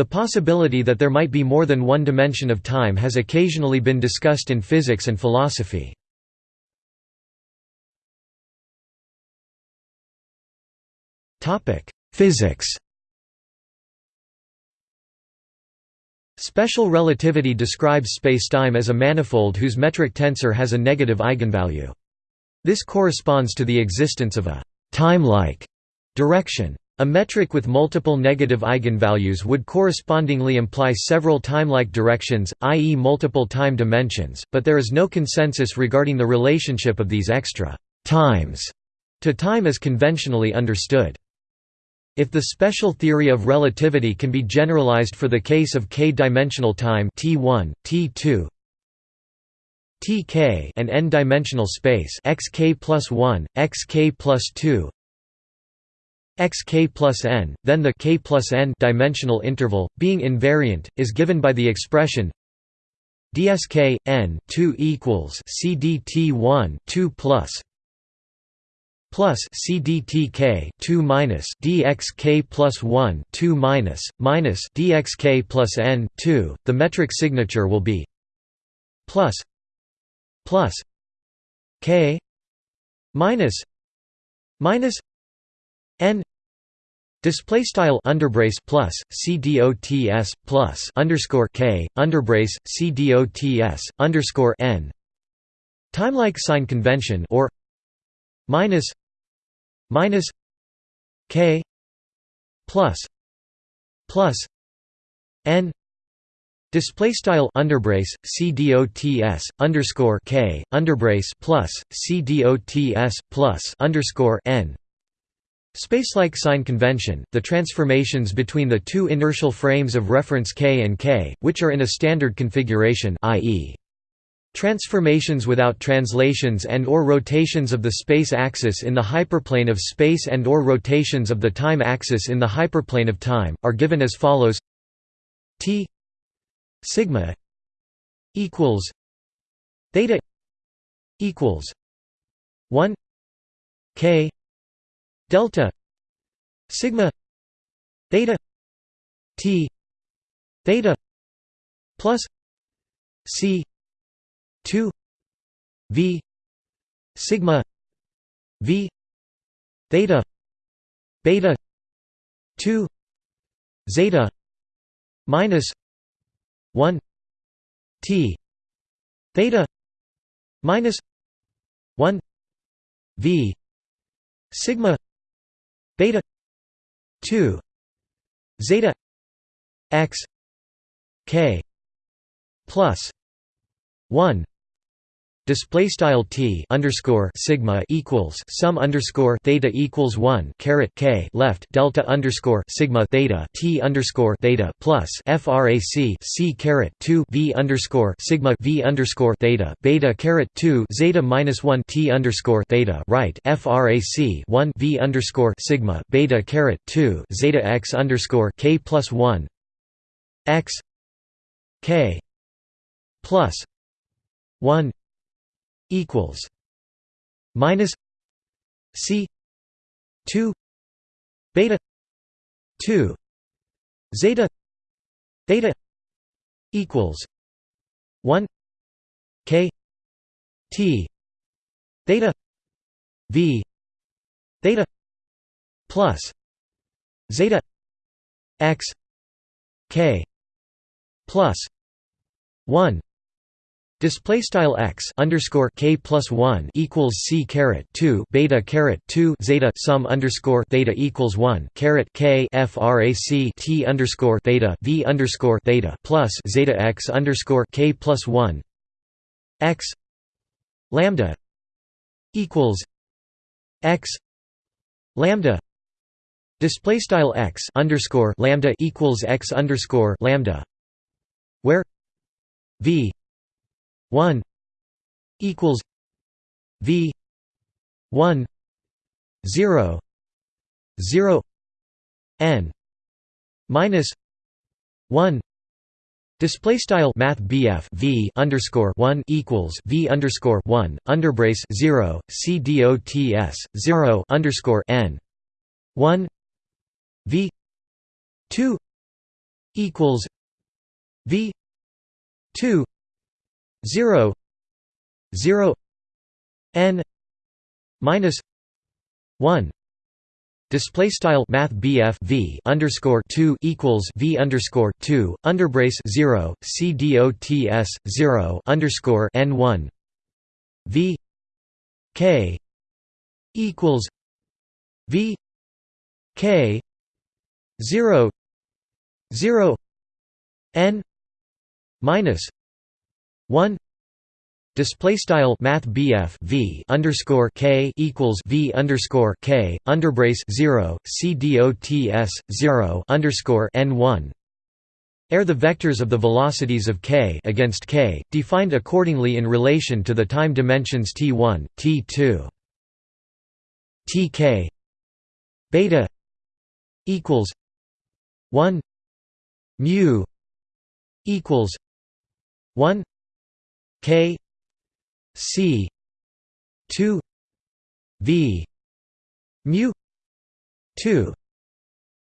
The possibility that there might be more than one dimension of time has occasionally been discussed in physics and philosophy. Physics Special relativity describes spacetime as a manifold whose metric tensor has a negative eigenvalue. This corresponds to the existence of a time-like direction. A metric with multiple negative eigenvalues would correspondingly imply several time-like directions, i.e. multiple time dimensions, but there is no consensus regarding the relationship of these extra times to time as conventionally understood. If the special theory of relativity can be generalized for the case of k-dimensional time T1, T2, Tk and n-dimensional space xk plus 1, xk plus 2, xk plus n, then the k plus n dimensional interval, being invariant, is given by the expression dsk n 2 equals cdt 1 2 plus plus cdtk 2 minus dxk plus 1 2 minus minus dxk plus n 2. The metric signature will be plus plus k minus minus n Display style underbrace plus c dots plus underscore k underbrace c dots underscore n. Timelike sign convention or minus minus k plus plus n Display style underbrace c dots underscore k underbrace plus c dots plus underscore n Spacelike sign convention, the transformations between the two inertial frames of reference k and k, which are in a standard configuration i.e. Transformations without translations and or rotations of the space axis in the hyperplane of space and or rotations of the time axis in the hyperplane of time, are given as follows t sigma equals theta equals 1 k delta sigma theta t theta plus c 2 v sigma v theta beta 2 zeta minus 1 t theta minus 1 v sigma beta 2 zeta x k plus 1 display style t underscore sigma equals sum underscore theta equals one caret k left delta underscore sigma theta t underscore theta plus frac c caret two v underscore sigma v underscore theta beta caret two zeta minus one t underscore theta right frac one v underscore sigma beta caret two zeta x underscore k plus one x k plus one equals minus C two beta two zeta theta equals one K T theta V theta plus zeta x K plus one Display style x underscore k plus one equals c caret two beta caret two zeta sum underscore theta equals one caret k frac t underscore theta v underscore theta plus zeta x underscore k plus one. X lambda equals x lambda display style x underscore lambda equals x underscore lambda where v 1 equals V 1 0 0 n minus 1 Display style Math BF V underscore one equals V underscore one underbrace zero C DOTS zero underscore N one V two equals v 2 0 0 n minus 1 Display style Math V underscore two equals V underscore two underbrace zero C D O T S zero underscore N one. V K equals v k 0 0 N minus one Display style Math V underscore K equals V underscore K underbrace zero C D O T S zero underscore N one Air the vectors of the velocities of k against k, defined accordingly in relation to the time dimensions t1, t2. tk beta equals 1 mu equals 1 k C two V mu two.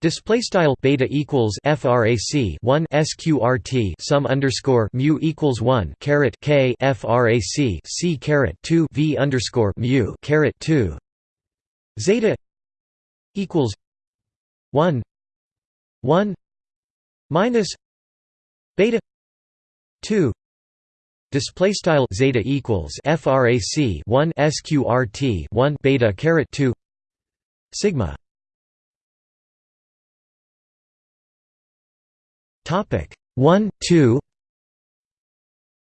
Display style beta equals frac 1 sqrt sum underscore mu equals 1 caret k frac c caret 2 v underscore mu caret 2 zeta equals 1 1 minus beta 2 Display style zeta equals frac 1 sqrt 1 beta caret 2 sigma. Topic 1 2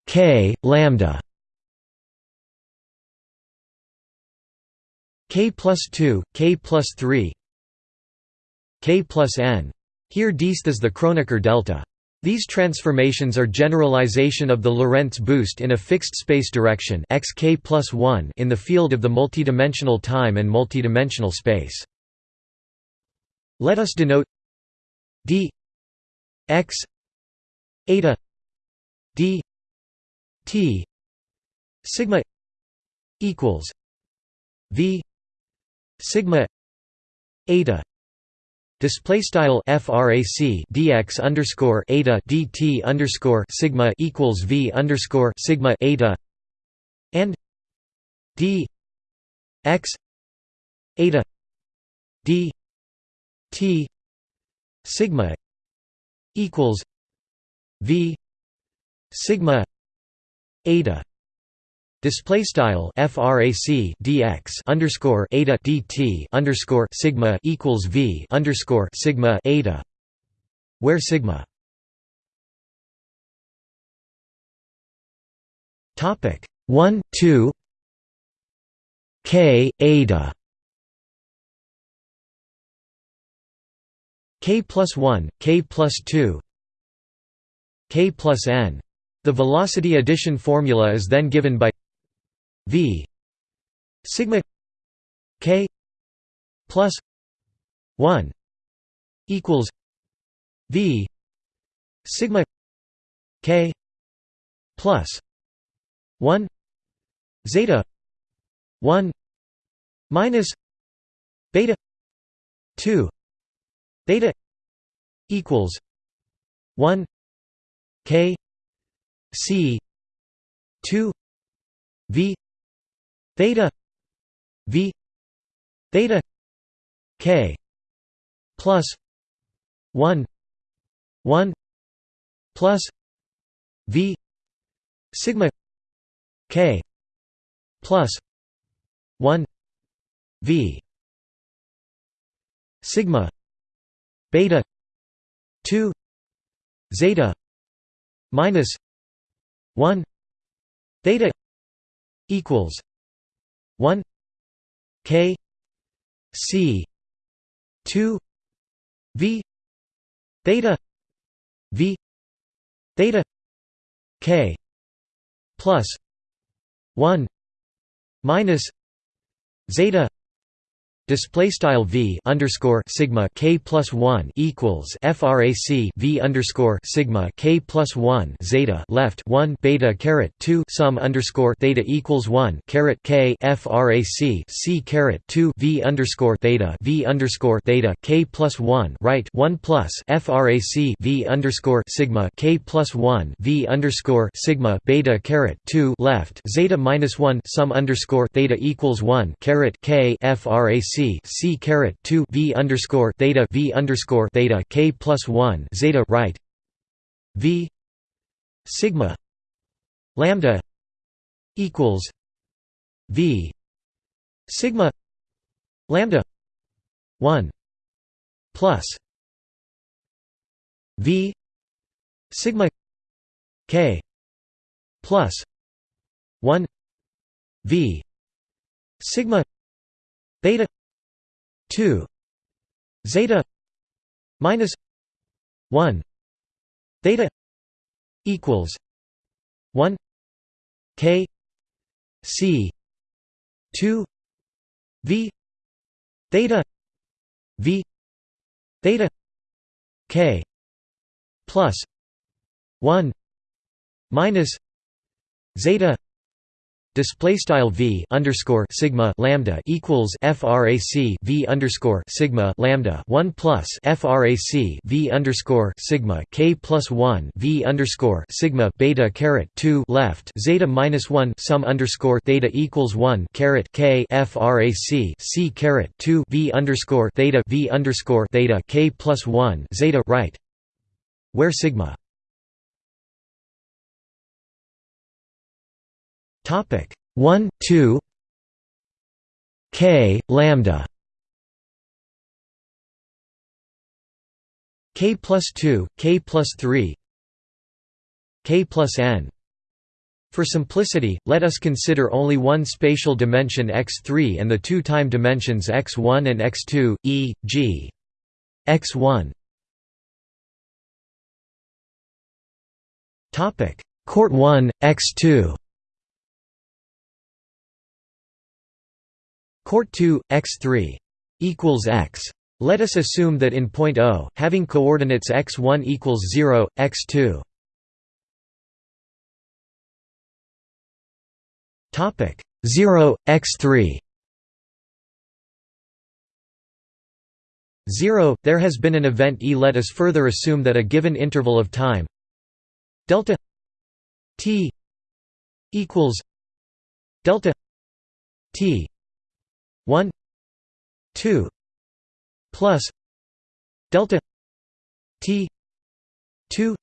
k lambda k plus 2 k plus 3 k plus n. Here dist is the Kronecker delta. These transformations are generalization of the Lorentz boost in a fixed space direction xk plus 1 in the field of the multidimensional time and multidimensional space. Let us denote d x eta d t sigma equals v sigma eta Display style frac dx underscore eta dt underscore sigma equals v underscore sigma eta and d x eta d t sigma equals v sigma eta Display style frac dx underscore eta dt underscore sigma equals v underscore sigma eta, where sigma. Topic one two k eta. K plus one k plus two. K plus n. The velocity addition formula is then given by v sigma k plus 1 equals v sigma k plus 1 zeta 1 minus beta 2 beta equals 1 k c 2 v theta v theta k plus 1 1 plus v sigma k plus 1 v sigma beta 2 zeta minus 1 theta equals 1 k c 2 v theta v theta k plus 1 minus zeta display style v underscore sigma k plus one equals frac v underscore sigma k plus one zeta left one beta caret two sum underscore theta equals one caret k frac c caret two v underscore theta v underscore theta k plus one right one plus frac v underscore sigma k plus one v underscore sigma beta caret two left zeta minus one sum underscore theta equals one caret k frac c caret 2 v underscore theta v underscore theta k plus 1 zeta right. V sigma lambda equals v sigma lambda 1 plus v sigma k plus 1 v sigma beta 2 zeta minus 1 theta equals 1 k c 2 v. Theta v. Theta k plus 1 minus zeta Display style v underscore sigma lambda equals frac v underscore sigma lambda one plus frac v underscore sigma k plus one v underscore sigma beta caret two left zeta minus one sum underscore theta equals one caret k frac c caret two v underscore theta v underscore theta k plus one zeta right, where sigma Topic 1 2 k lambda. K plus 2 k plus 3 k plus n. For simplicity, let us consider only one spatial dimension x3 and the two time dimensions x1 and x2, e.g. x1 Court 1, x2 Court 2 x3 equals x. Let us assume that in point O, having coordinates x1 equals 0, x2 topic 0 x3 0 there has been an event e. Let us further assume that a given interval of time delta t equals delta t 1 2 plus delta t 2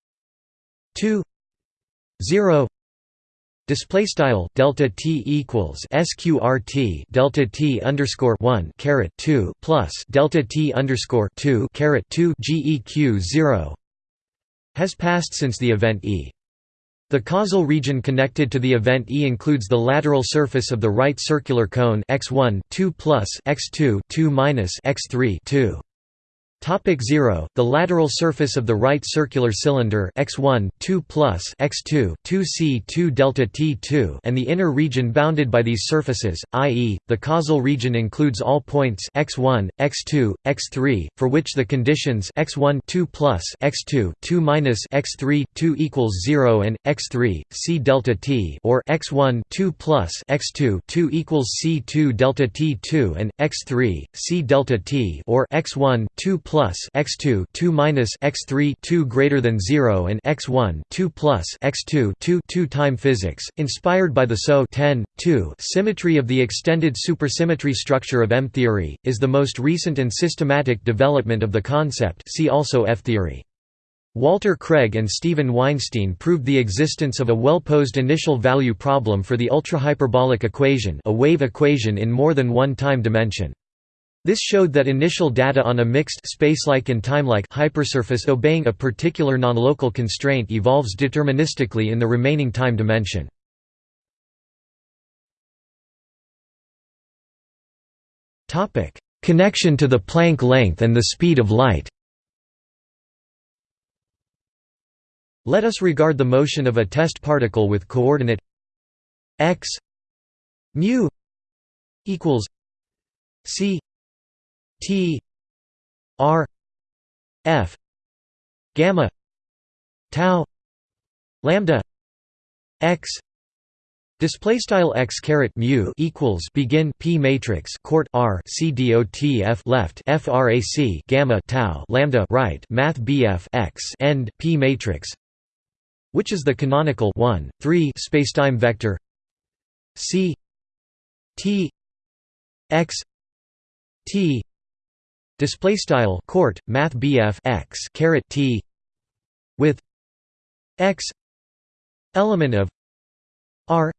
2 0 Display style delta t equals sqrt delta t underscore one caret two plus delta t underscore two caret two geq zero has passed since the event e. The causal region connected to the event E includes the lateral surface of the right circular cone x1 2 plus x2 2 minus x3 2. Topic 0 The lateral surface of the right circular cylinder x1 2 plus x2 2c 2 delta t2 and the inner region bounded by these surfaces i.e. the causal region includes all points x1 x2 x3 for which the conditions x1 2 plus x2 2 minus x3 2 equals 0 and x3 c delta t or x1 2 plus x2 2 equals c2 delta t2 and x3 c delta t or x1 2 plus x2 2 minus x3 2 greater than 0 and x1 2 plus x2 2 2 time physics inspired by the SO 10 2 symmetry of the extended supersymmetry structure of M theory is the most recent and systematic development of the concept see also F theory Walter Craig and Stephen Weinstein proved the existence of a well-posed initial value problem for the ultrahyperbolic equation a wave equation in more than one time dimension. This showed that initial data on a mixed spacelike and timelike hypersurface obeying a particular non-local constraint evolves deterministically in the remaining time dimension. Connection to the Planck length and the speed of light. Let us regard the motion of a test particle with coordinate x mu equals c T R F gamma tau lambda x Display style x caret mu equals begin p matrix court r c dot f left frac gamma tau lambda right math bf x end p matrix, which is the canonical 1 3 spacetime vector c t x t display style court math bf x caret t with x element of r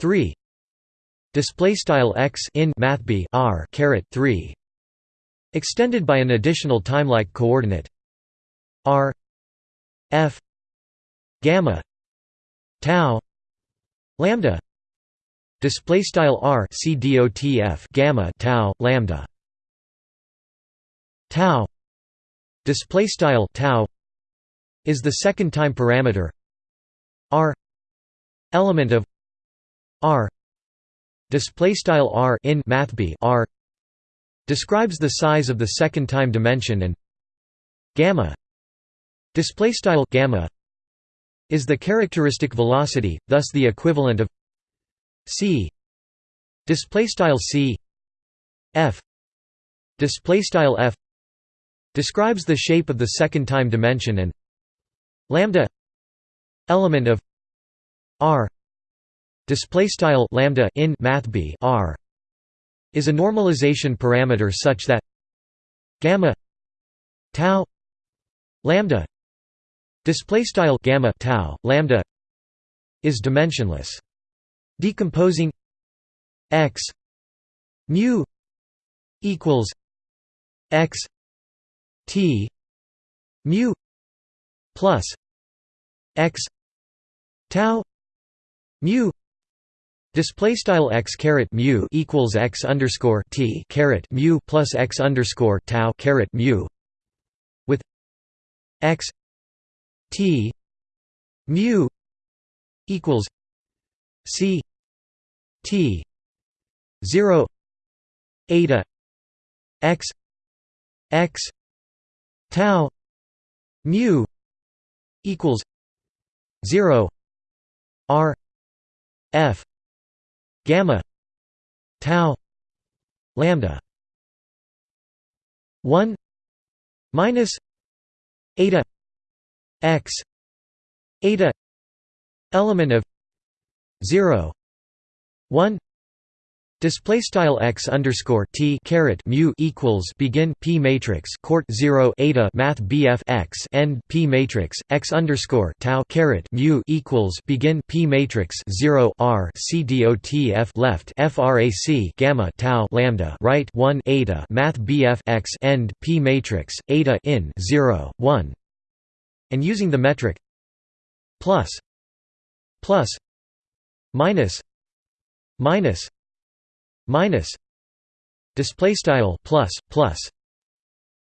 3 display style x in math b r caret 3 extended by an additional timelike coordinate r f gamma tau lambda display style r c f gamma tau lambda tau. Display style tau is the second time parameter. R element of r display style r in math b r describes the size of the second time dimension and gamma display style gamma is the characteristic velocity thus the equivalent of c display style c f display style f describes the shape of the second time dimension and lambda element of r. Display style lambda in math b r is a normalization parameter such that gamma tau lambda display style gamma tau lambda is dimensionless. Decomposing x mu equals x t mu plus x tau mu Display style x caret mu equals x underscore t caret mu plus x underscore tau caret mu with x t mu equals c t zero eta x x tau mu equals zero r f gamma tau lambda 1 minus eta x eta element of 0 1 Display style x underscore t caret mu equals begin p matrix court zero eta math bf x end p matrix x underscore tau caret mu equals begin p matrix zero r c dot f left frac gamma tau lambda right one eta math bf x end p matrix eta in zero one, and using the metric plus plus minus minus minus display style plus plus.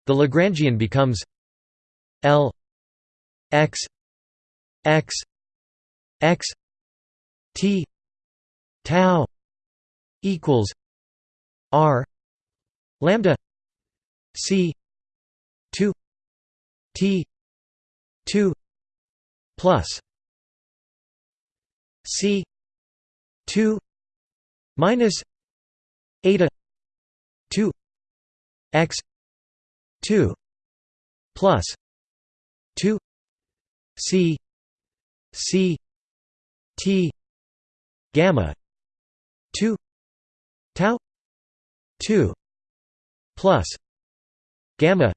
The lagrangian becomes l x x x t tau equals r lambda c 2 t 2 plus c 2 minus eta. 2 x. 2 plus. 2 c. C. T. Gamma. 2 tau. 2 plus. Gamma.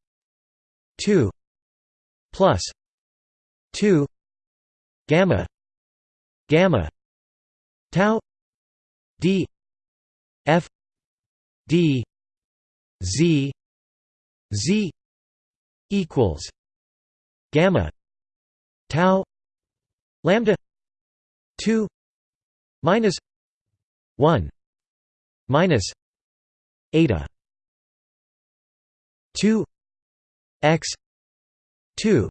2 plus. 2 gamma. Gamma. Tau. D. F d z z equals gamma tau lambda 2 minus 1 minus eta 2 x 2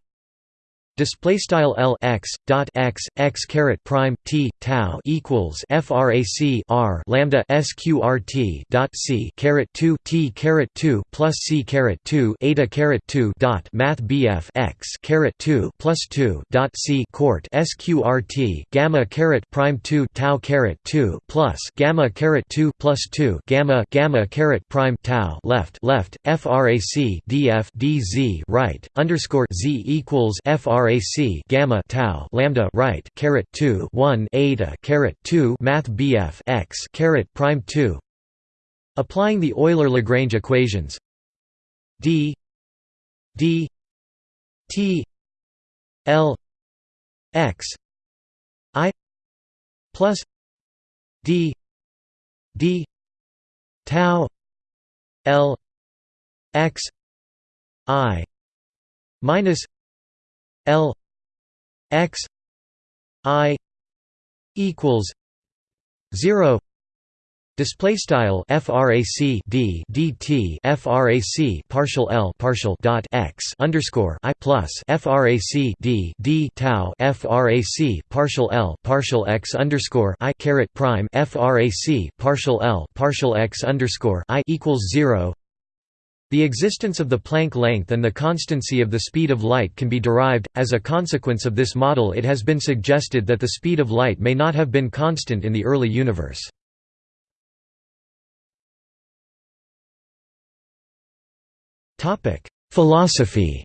display style L x dot x x caret prime t tau equals frac r lambda sqrt dot c caret 2 t caret 2 plus c caret 2 eta caret 2 dot math bf x caret 2 plus 2 dot c court sqrt gamma caret prime 2 tau caret 2 plus gamma caret 2 plus 2 gamma gamma caret prime tau left left frac df dz right underscore z equals frac gamma tau lambda right caret 2 1 eta caret 2 math bf x caret prime 2 applying the Euler Lagrange equations. D d t l x i plus d d tau l x i minus l x i equals 0 Display style frac d dt frac partial l partial dot x underscore i plus frac d d tau frac partial l partial x underscore i caret prime frac partial l partial x underscore i equals zero. The existence of the Planck length and the constancy of the speed of light can be derived. As a consequence of this model, it has been suggested that the speed of light may not have been constant in the early universe. Philosophy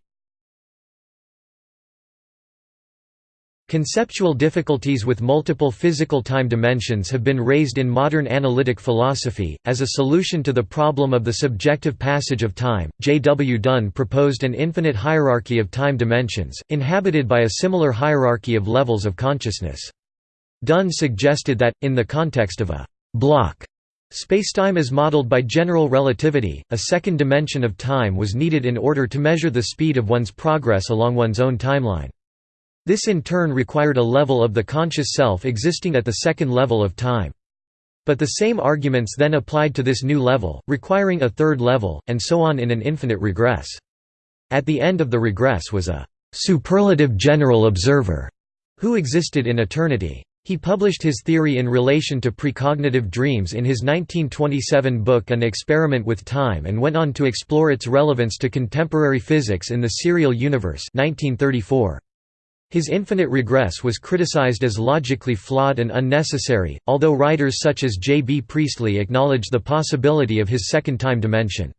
Conceptual difficulties with multiple physical time dimensions have been raised in modern analytic philosophy. As a solution to the problem of the subjective passage of time, J. W. Dunne proposed an infinite hierarchy of time dimensions, inhabited by a similar hierarchy of levels of consciousness. Dunne suggested that, in the context of a block spacetime as modeled by general relativity, a second dimension of time was needed in order to measure the speed of one's progress along one's own timeline. This in turn required a level of the conscious self existing at the second level of time. But the same arguments then applied to this new level, requiring a third level, and so on in an infinite regress. At the end of the regress was a «superlative general observer» who existed in eternity. He published his theory in relation to precognitive dreams in his 1927 book An Experiment with Time and went on to explore its relevance to contemporary physics in the serial universe 1934. His infinite regress was criticized as logically flawed and unnecessary, although writers such as J. B. Priestley acknowledged the possibility of his second time dimension.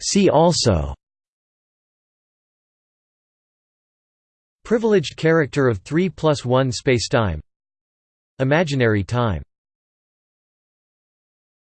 See also Privileged character of 3 plus 1 spacetime Imaginary time